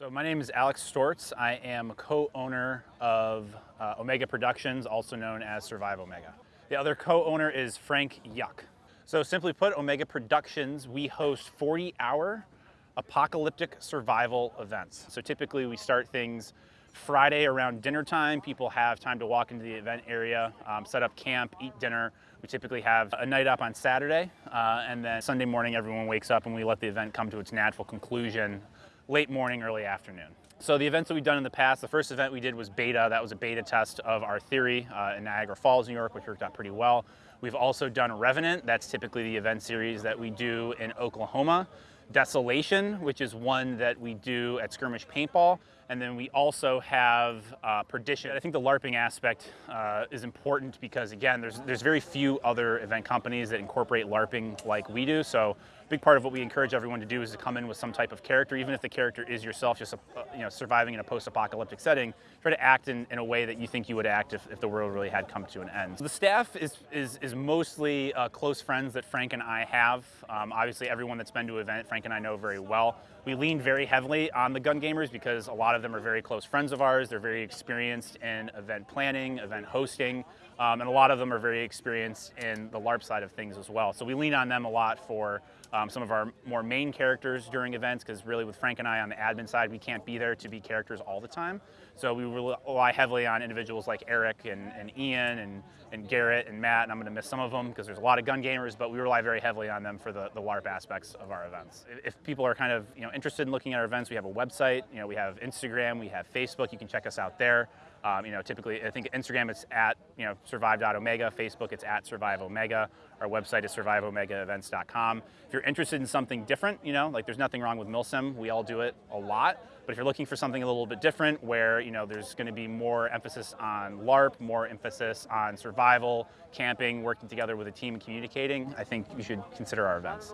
So my name is Alex Stortz. I am co-owner of uh, Omega Productions, also known as Survive Omega. The other co-owner is Frank Yuck. So simply put, Omega Productions, we host 40-hour apocalyptic survival events. So typically we start things Friday around dinner time. People have time to walk into the event area, um, set up camp, eat dinner. We typically have a night up on Saturday, uh, and then Sunday morning everyone wakes up and we let the event come to its natural conclusion late morning, early afternoon. So the events that we've done in the past, the first event we did was beta. That was a beta test of our theory uh, in Niagara Falls, New York, which worked out pretty well. We've also done Revenant. That's typically the event series that we do in Oklahoma. Desolation, which is one that we do at Skirmish Paintball. And then we also have uh, Perdition. I think the LARPing aspect uh, is important because, again, there's, there's very few other event companies that incorporate LARPing like we do. So a big part of what we encourage everyone to do is to come in with some type of character, even if the character is yourself, just uh, you know, surviving in a post-apocalyptic setting, try to act in, in a way that you think you would act if, if the world really had come to an end. The staff is, is, is mostly uh, close friends that Frank and I have. Um, obviously, everyone that's been to an event, Frank and I know very well. We lean very heavily on the gun gamers because a lot of them are very close friends of ours. They're very experienced in event planning, event hosting, um, and a lot of them are very experienced in the LARP side of things as well. So we lean on them a lot for um, some of our more main characters during events because really with Frank and I on the admin side, we can't be there to be characters all the time. So we rely heavily on individuals like Eric and, and Ian and, and Garrett and Matt, and I'm going to miss some of them because there's a lot of gun gamers, but we rely very heavily on them for the, the LARP aspects of our events. If people are kind of you know interested in looking at our events, we have a website, you know, we have Instagram, we have Facebook, you can check us out there. Um, you know, typically, I think Instagram it's at, you know, survive.omega, Facebook it's at survive omega, our website is surviveomegaevents.com. If you're interested in something different, you know, like there's nothing wrong with milsim, we all do it a lot, but if you're looking for something a little bit different where, you know, there's gonna be more emphasis on LARP, more emphasis on survival, camping, working together with a team and communicating, I think you should consider our events.